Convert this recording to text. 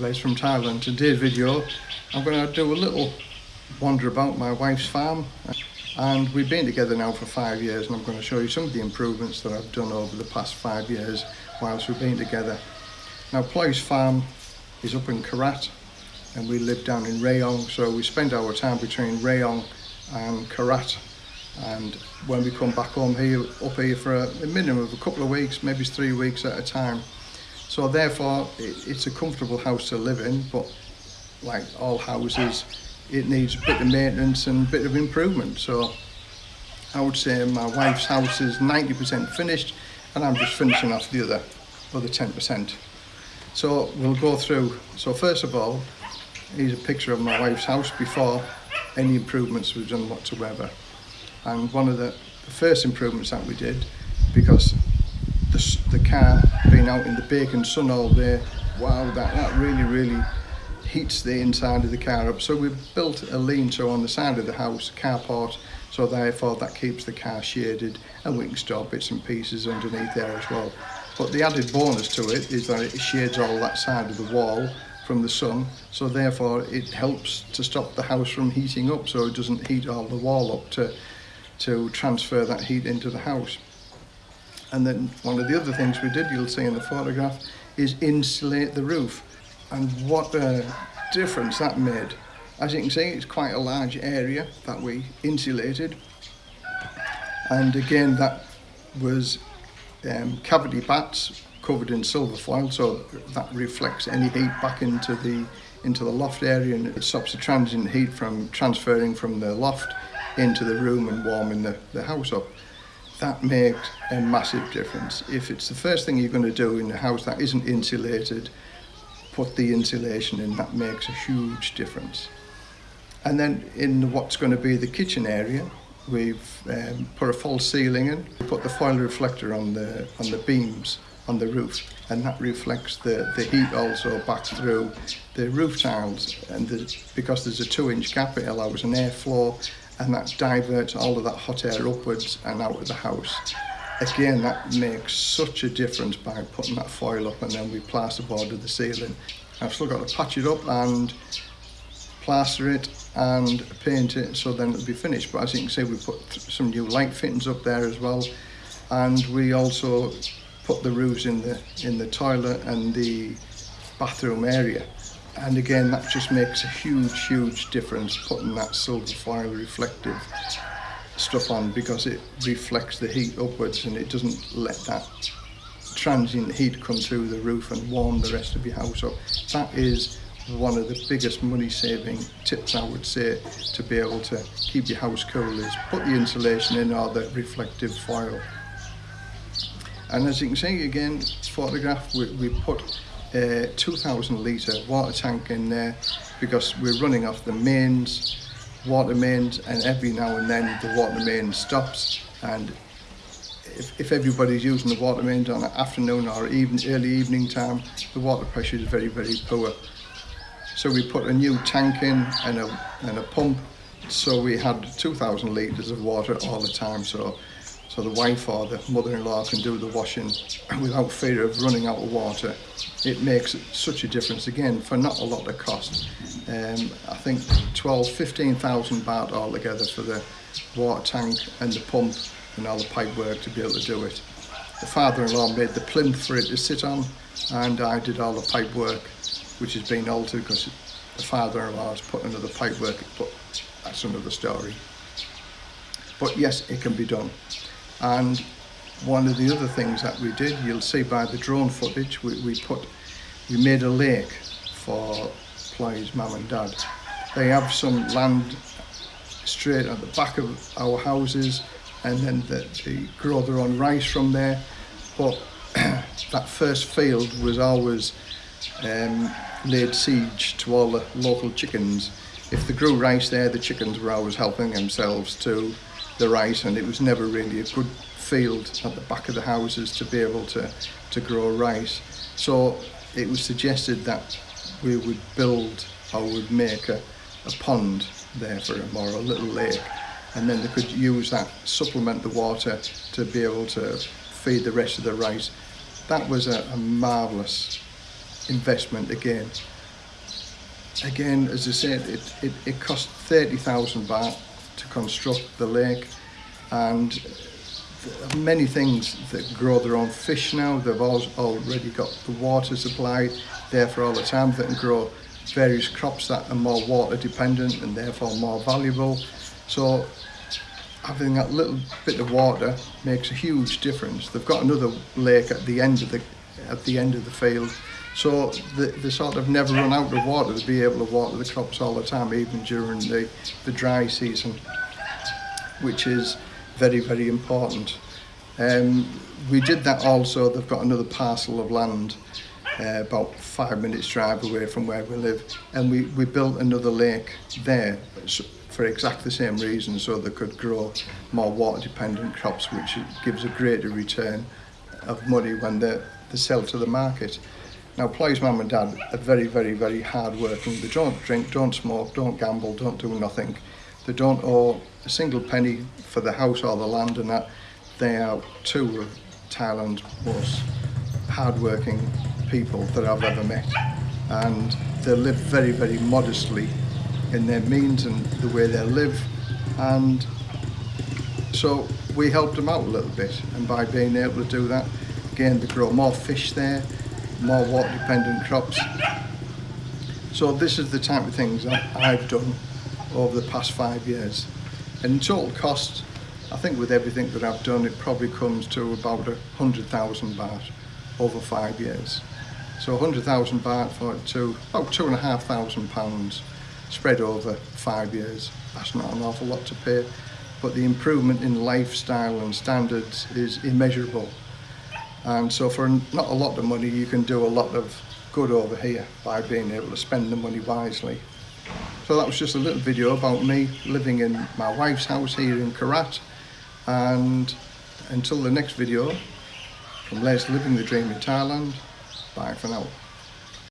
Les from Thailand. Today's video I'm going to do a little wander about my wife's farm and we've been together now for five years and I'm going to show you some of the improvements that I've done over the past five years whilst we've been together. Now Ploy's farm is up in Korat and we live down in Rayong so we spend our time between Rayong and Korat and when we come back home here up here for a, a minimum of a couple of weeks maybe three weeks at a time So therefore, it, it's a comfortable house to live in, but like all houses, it needs a bit of maintenance and a bit of improvement. So I would say my wife's house is 90% finished and I'm just finishing off the other, other 10%. So we'll go through. So first of all, here's a picture of my wife's house before any improvements were done whatsoever. And one of the, the first improvements that we did, because the, the car being out in the bacon sun all day, wow, that, that really, really heats the inside of the car up. So we've built a lean-to on the side of the house, carport, so therefore that keeps the car shaded and we can store bits and pieces underneath there as well. But the added bonus to it is that it shades all that side of the wall from the sun, so therefore it helps to stop the house from heating up so it doesn't heat all the wall up to, to transfer that heat into the house. And then one of the other things we did, you'll see in the photograph, is insulate the roof. And what a difference that made. As you can see, it's quite a large area that we insulated. And again, that was um, cavity batts covered in silver foil, so that reflects any heat back into the into the loft area and it stops the transient heat from transferring from the loft into the room and warming the, the house up that makes a massive difference. If it's the first thing you're going to do in a house that isn't insulated, put the insulation in, that makes a huge difference. And then in what's going to be the kitchen area, we've um, put a false ceiling in, we put the foil reflector on the, on the beams on the roof and that reflects the, the heat also back through the roof tiles and the, because there's a two inch gap it allows an airflow and that diverts all of that hot air upwards and out of the house. Again, that makes such a difference by putting that foil up and then we plasterboard the ceiling. I've still got to patch it up and plaster it and paint it so then it'll be finished. But as you can see, we put some new light fittings up there as well. And we also put the roofs in the, in the toilet and the bathroom area and again that just makes a huge huge difference putting that silver foil reflective stuff on because it reflects the heat upwards and it doesn't let that transient heat come through the roof and warm the rest of your house up. That is one of the biggest money saving tips I would say to be able to keep your house cool is put the insulation in or the reflective foil and as you can see again photograph we, we put Uh, a 2000 litre water tank in there because we're running off the mains, water mains, and every now and then the water main stops. And if, if everybody's using the water mains on an afternoon or even early evening time, the water pressure is very, very poor. So we put a new tank in and a, and a pump. So we had 2000 litres of water all the time. So so the wife or the mother-in-law can do the washing without fear of running out of water. It makes such a difference again for not a lot of cost. Um, I think 12, 15,000 baht altogether for the water tank and the pump and all the pipe work to be able to do it. The father-in-law made the plinth for it to sit on and I did all the pipe work which has been altered because the father-in-law has put another pipe work but that's another story. But yes, it can be done. And one of the other things that we did, you'll see by the drone footage, we, we put, we made a lake for Ploy's mum and dad. They have some land straight at the back of our houses and then the, they grow their own rice from there. But that first field was always um, laid siege to all the local chickens. If they grew rice there, the chickens were always helping themselves to the rice and it was never really a good field at the back of the houses to be able to, to grow rice. So it was suggested that we would build or would make a, a pond there for them or a little lake and then they could use that, supplement the water to be able to feed the rest of the rice. That was a, a marvellous investment again. Again, as I said, it, it, it cost 30,000 baht to construct the lake and many things that grow their own fish now. They've al already got the water supply there for all the time. They can grow various crops that are more water dependent and therefore more valuable. So having that little bit of water makes a huge difference. They've got another lake at the end of the at the end of the field, So they, they sort of never run out of water to be able to water the crops all the time, even during the, the dry season, which is very, very important. Um, we did that also, they've got another parcel of land uh, about five minutes drive away from where we live and we, we built another lake there for exactly the same reason so they could grow more water dependent crops which gives a greater return of money when they, they sell to the market. Now Ploy's mum and dad are very very very hard working. They don't drink, don't smoke, don't gamble, don't do nothing. They don't owe a single penny for the house or the land and that. They are two of Thailand's most hard-working people that I've ever met and they live very very modestly in their means and the way they live and so we helped them out a little bit and by being able to do that again they grow more fish there more water dependent crops. So this is the type of things I've done over the past five years. And in total cost, I think with everything that I've done, it probably comes to about a hundred thousand baht over five years. So a hundred thousand baht for to about two and a half thousand pounds spread over five years. That's not an awful lot to pay, but the improvement in lifestyle and standards is immeasurable. And so for not a lot of money, you can do a lot of good over here by being able to spend the money wisely. So that was just a little video about me living in my wife's house here in Korat. And until the next video, from Les Living the Dream in Thailand, bye for now.